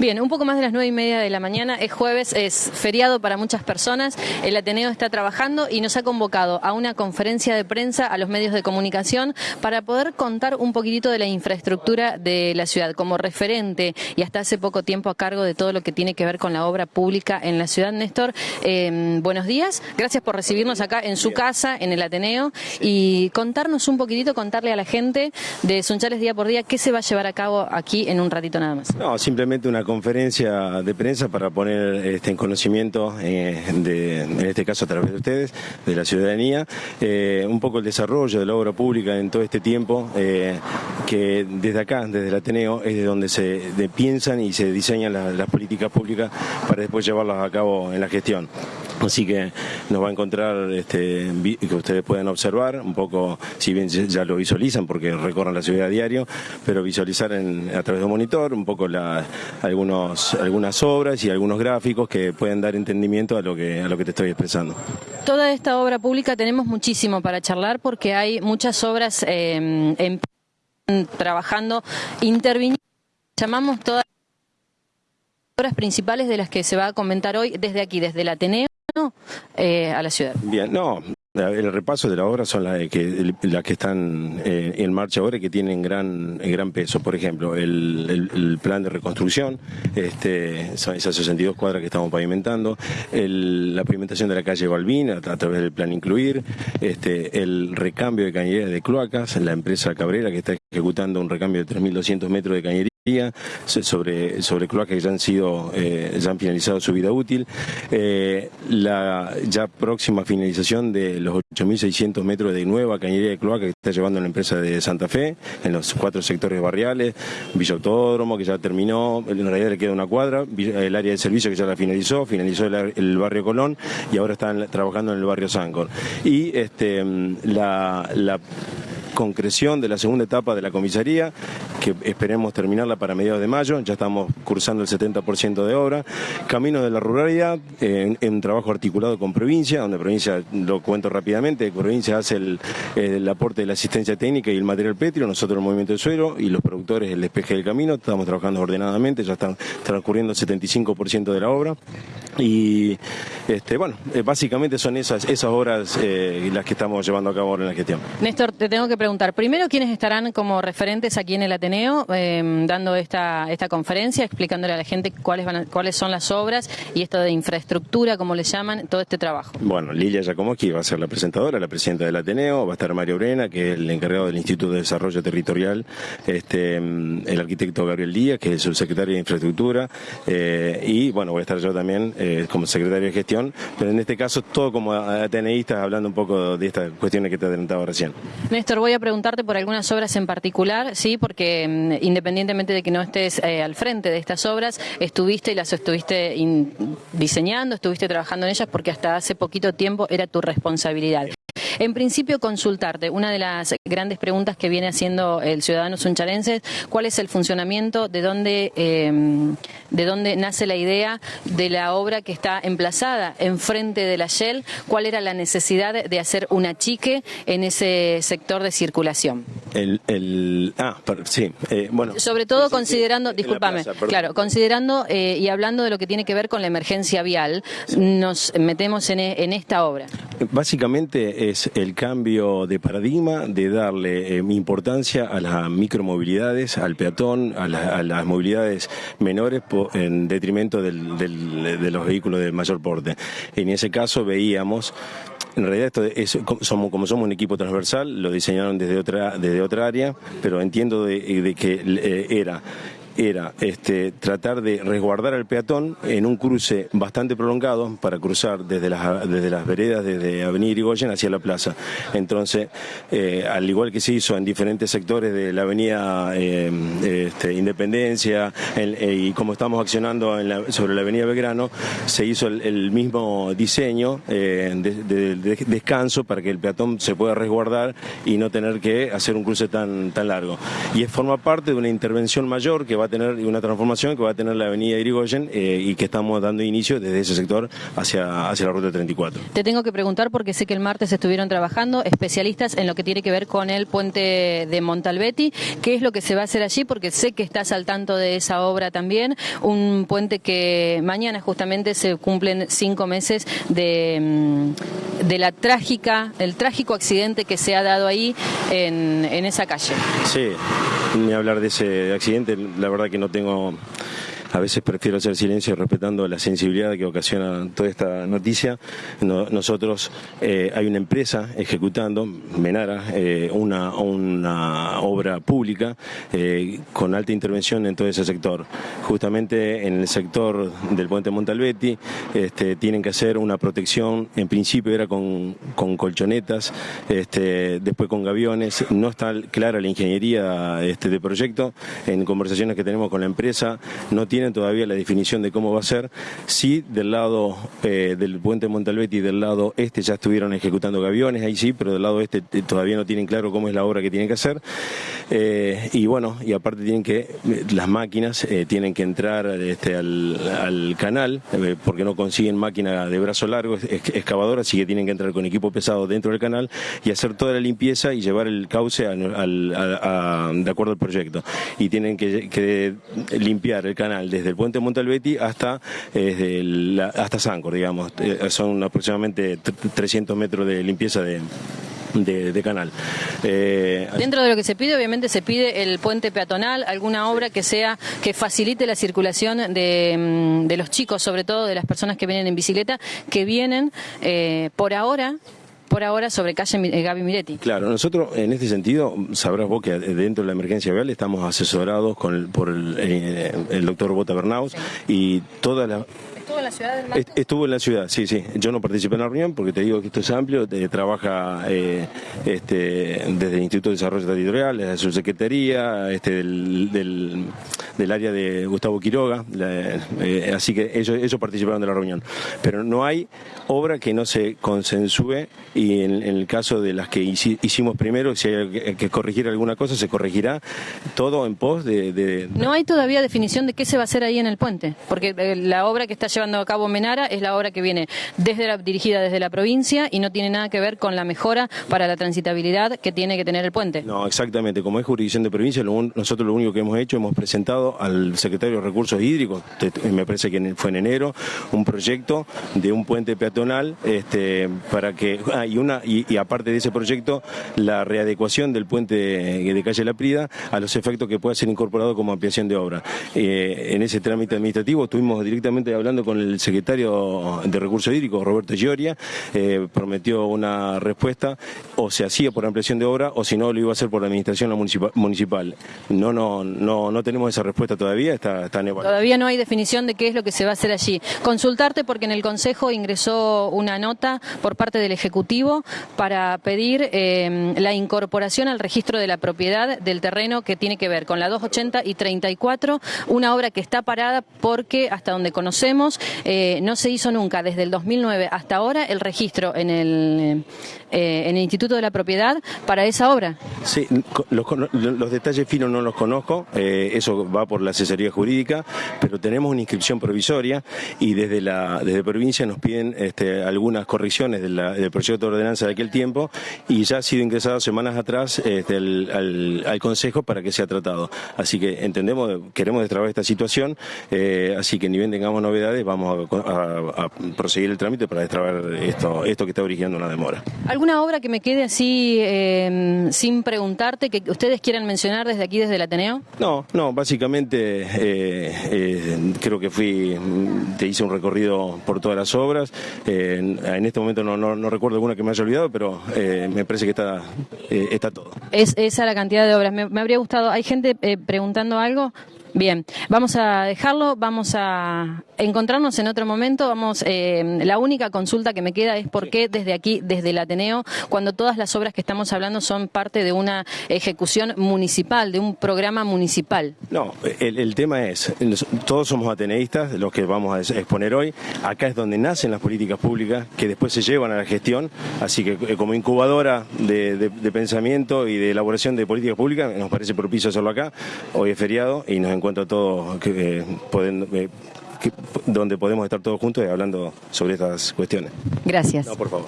Bien, un poco más de las nueve y media de la mañana, es jueves, es feriado para muchas personas, el Ateneo está trabajando y nos ha convocado a una conferencia de prensa a los medios de comunicación para poder contar un poquitito de la infraestructura de la ciudad como referente y hasta hace poco tiempo a cargo de todo lo que tiene que ver con la obra pública en la ciudad. Néstor, eh, buenos días, gracias por recibirnos acá en su casa, en el Ateneo, y contarnos un poquitito, contarle a la gente de Sunchales día por día qué se va a llevar a cabo aquí en un ratito nada más. No, simplemente una conferencia de prensa para poner este, en conocimiento, eh, de, en este caso a través de ustedes, de la ciudadanía, eh, un poco el desarrollo de la obra pública en todo este tiempo, eh, que desde acá, desde el Ateneo, es de donde se piensan y se diseñan las políticas públicas para después llevarlas a cabo en la gestión. Así que nos va a encontrar este, que ustedes puedan observar un poco, si bien ya lo visualizan porque recorren la ciudad a diario, pero visualizar a través de un monitor un poco la, algunos, algunas obras y algunos gráficos que pueden dar entendimiento a lo que, a lo que te estoy expresando. Toda esta obra pública tenemos muchísimo para charlar porque hay muchas obras eh, trabajando, interviniendo, llamamos todas las obras principales de las que se va a comentar hoy desde aquí, desde el Ateneo eh, a la ciudad. Bien, no, el repaso de la obra son las que, las que están eh, en marcha ahora y que tienen gran, gran peso. Por ejemplo, el, plan de reconstrucción, este, son esas 62 cuadras que estamos pavimentando, la pavimentación de la calle Balbín a, través del plan Incluir, este, el recambio de cañerías de cloacas, la empresa Cabrera que está ejecutando un recambio de 3.200 metros de cañería sobre, sobre cloacas que ya han sido, eh, ya han finalizado su vida útil, eh, la ya próxima finalización de los 8.600 metros de nueva cañería de cloaca que está llevando la empresa de Santa Fe en los cuatro sectores barriales, Villa Autódromo que ya terminó, en realidad le queda una cuadra, el área de servicio que ya la finalizó, finalizó el, barrio Colón y ahora están trabajando en el barrio Sancor. Y este, la, la concreción de la segunda etapa de la comisaría, que esperemos terminarla para mediados de mayo, ya estamos cursando el 70% de obra. Camino de la ruralidad, en, un trabajo articulado con provincia, donde provincia, lo cuento rápidamente, provincia hace el, aporte de la asistencia técnica y el material petrio, nosotros el movimiento del suelo y los productores el despeje del camino, estamos trabajando ordenadamente, ya están transcurriendo el 75% de la obra. Y este, bueno, eh, básicamente son esas, esas obras eh, las que estamos llevando a cabo ahora en la gestión. Néstor, te tengo que preguntar, primero, ¿quiénes estarán como referentes aquí en el Ateneo em, dando esta, esta conferencia, explicándole a la gente cuáles, van cuáles son las obras y esto de infraestructura, como le llaman, todo este trabajo? Bueno, Lilia Giacomoschi va a ser la presentadora, la presidenta del Ateneo, va a estar Mario Brena, que es el encargado del Instituto de Desarrollo Territorial, este, em, el arquitecto Gabriel Díaz, que es el subsecretario de Infraestructura, eh, y bueno, voy a estar yo también eh, como secretario de gestión, pero en este caso todo como ateneístas hablando un poco de estas cuestiones que te adelantaba recién. Néstor, voy a preguntarte por algunas obras en particular, sí, porque mm, independientemente de que no estés eh, al frente de estas obras, estuviste y las estuviste diseñando, estuviste trabajando en ellas porque hasta hace poquito tiempo era tu responsabilidad. En principio, consultarte, una de las grandes preguntas que viene haciendo el ciudadano suncharense, ¿cuál es el funcionamiento, de dónde, em, de dónde nace la idea de la obra que está emplazada enfrente de la Shell? ¿Cuál era la necesidad de hacer un achique en ese sector de circulación? El, ah, sí, eh, bueno. Sobre todo considerando, discúlpame, claro, considerando eh, y hablando de lo que tiene que ver con la emergencia vial, nos metemos en, en esta obra. Básicamente es el cambio de paradigma de darle eh, importancia a las micromovilidades, al peatón, a, las movilidades menores en detrimento de los vehículos de mayor porte. En ese caso veíamos en realidad esto es, somos, como somos un equipo transversal, lo diseñaron desde otra, desde otra área, pero entiendo de, que eh, era era este, tratar de resguardar al peatón en un cruce bastante prolongado para cruzar desde las, desde las veredas, desde Avenida Irigoyen hacia la plaza. Entonces, eh, al igual que se hizo en diferentes sectores de la Avenida eh, este, Independencia eh, y como estamos accionando sobre la Avenida Belgrano, se hizo el, mismo diseño de, descanso para que el peatón se pueda resguardar y no tener que hacer un cruce tan, tan largo. Y forma parte de una intervención mayor que va va a tener una transformación que va a tener la avenida Irigoyen eh, y que estamos dando inicio desde ese sector hacia, hacia la ruta 34. Te tengo que preguntar porque sé que el martes estuvieron trabajando especialistas en lo que tiene que ver con el puente de Montalbetti. ¿Qué es lo que se va a hacer allí? Porque sé que estás al tanto de esa obra también. Un puente que mañana justamente se cumplen cinco meses de, mm, de la trágica, el trágico accidente que se ha dado ahí en, en esa calle. Sí, ni hablar de ese accidente, la verdad que no tengo a veces prefiero hacer silencio respetando la sensibilidad que ocasiona toda esta noticia. nosotros, eh, hay una empresa ejecutando, Menara, eh, una, una obra pública eh, con alta intervención en todo ese sector. Justamente en el sector del puente Montalbetti este, tienen que hacer una protección, en principio era con, colchonetas, este, después con gaviones, no está clara la ingeniería este, de proyecto, en conversaciones que tenemos con la empresa no tiene todavía la definición de cómo va a ser. Sí, del lado eh, del puente Montalbetti y del lado este ya estuvieron ejecutando gaviones, ahí sí, pero del lado este eh, todavía no tienen claro cómo es la obra que tienen que hacer. Eh, y bueno, y aparte tienen que, las máquinas tienen que entrar este, al, canal, porque no consiguen máquina de brazo largo, excavadora, así que tienen que entrar con equipo pesado dentro del canal y hacer toda la limpieza y llevar el cauce de acuerdo al proyecto. Y tienen que limpiar el canal desde el puente Montalbetti hasta, eh, hasta Sancor, digamos. Eh, son aproximadamente 300 metros de limpieza de, de, canal. Eh, Dentro de lo que se pide, obviamente se pide el puente peatonal, alguna obra que sea que facilite la circulación de, mm, de los chicos, sobre todo de las personas que vienen en bicicleta, que vienen por ahora por ahora sobre calle eh, Gaby Miretti. Claro, nosotros en este sentido, sabrás vos que dentro de la emergencia vial estamos asesorados con por el, eh, doctor Bota Bernaus y toda la ¿Estuvo en la ciudad del Estuvo en la ciudad, sí, sí. Yo no participé en la reunión porque te digo que esto es amplio. trabaja eh, este, desde el Instituto de Desarrollo Territorial, desde su secretaría, este, del, del, área de Gustavo Quiroga. Eh, así que ellos, ellos participaron de la reunión. Pero no hay obra que no se consensúe y en, el caso de las que hicimos primero, si hay que corregir alguna cosa, se corregirá todo en pos de, No hay todavía definición de qué se va a hacer ahí en el puente, porque eh, la obra que está llevando a cabo Menara es la obra que viene desde la, dirigida desde la provincia y no tiene nada que ver con la mejora para la transitabilidad que tiene que tener el puente. No, exactamente. Como es jurisdicción de provincia, nosotros lo único que hemos hecho, hemos presentado al secretario de Recursos Hídricos, me parece que fue en enero, un proyecto de un puente peatonal este, para que. Ah, y, una, y, aparte de ese proyecto, la readecuación del puente de calle La Prida a los efectos que pueda ser incorporado como ampliación de obra. Eh, en ese trámite administrativo estuvimos directamente hablando con el secretario de Recursos Hídricos, Roberto Gioria, eh, prometió una respuesta, o se hacía por ampliación de obra, o si no, lo iba a hacer por la administración municipal. No, no, no, no tenemos esa respuesta todavía, está, está en Todavía no hay definición de qué es lo que se va a hacer allí. Consultarte porque en el Consejo ingresó una nota por parte del Ejecutivo para pedir eh, la incorporación al registro de la propiedad del terreno que tiene que ver con la 280 y 34, una obra que está parada porque hasta donde conocemos eh, no se hizo nunca desde el 2009 hasta ahora el registro en el, eh, en el Instituto de la Propiedad para esa obra. Sí, los, detalles finos no los conozco, eh, eso va por la asesoría jurídica, pero tenemos una inscripción provisoria y desde la desde provincia nos piden este, algunas correcciones del proyecto de ordenanza de aquel tiempo y ya ha sido ingresado semanas atrás este, al, Consejo para que sea tratado. Así que entendemos, queremos destrabar esta situación, así que ni bien tengamos novedades, vamos a, proseguir el trámite para destrabar esto, esto que está originando una demora. ¿Alguna obra que me quede así em, sin preguntarte que ustedes quieran mencionar desde aquí, desde el Ateneo? No, no, básicamente eh, eh, creo que fui, te hice un recorrido por todas las obras. Eh, en este momento no, no, recuerdo alguna que me haya olvidado, pero me parece que está, está todo. Es esa la cantidad de obras. Me, me habría gustado, ¿hay gente preguntando algo? Bien, vamos a dejarlo, vamos a encontrarnos en otro momento. Vamos, eh, la única consulta que me queda es por qué desde aquí, desde el Ateneo, cuando todas las obras que estamos hablando son parte de una ejecución municipal, de un programa municipal. No, el, tema es, todos somos ateneístas, los que vamos a exponer hoy. Acá es donde nacen las políticas públicas que después se llevan a la gestión. Así que eh, como incubadora de, de pensamiento y de elaboración de políticas públicas, nos parece propicio hacerlo acá. Hoy es feriado y nos encontramos encuentro todos que, eh, pueden, eh, que- donde podemos estar todos juntos y hablando sobre estas cuestiones. Gracias. No, por favor.